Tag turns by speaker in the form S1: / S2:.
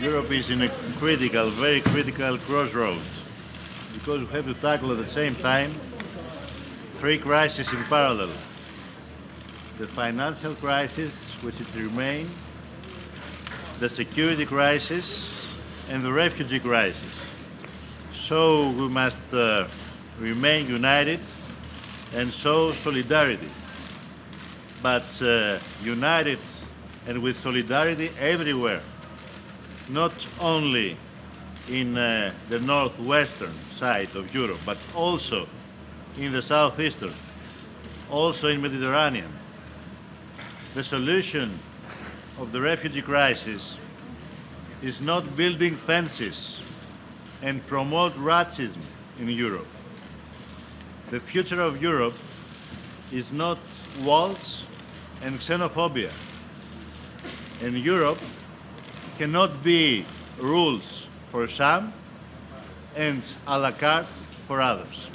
S1: Europe is in a critical, very critical crossroads because we have to tackle at the same time three crises in parallel. The financial crisis, which is to remain, the security crisis, and the refugee crisis. So we must uh, remain united and show solidarity. But uh, united and with solidarity everywhere not only in uh, the northwestern side of Europe, but also in the southeastern, also in Mediterranean. The solution of the refugee crisis is not building fences and promote racism in Europe. The future of Europe is not walls and xenophobia. And Europe cannot be rules for some and a la carte for others.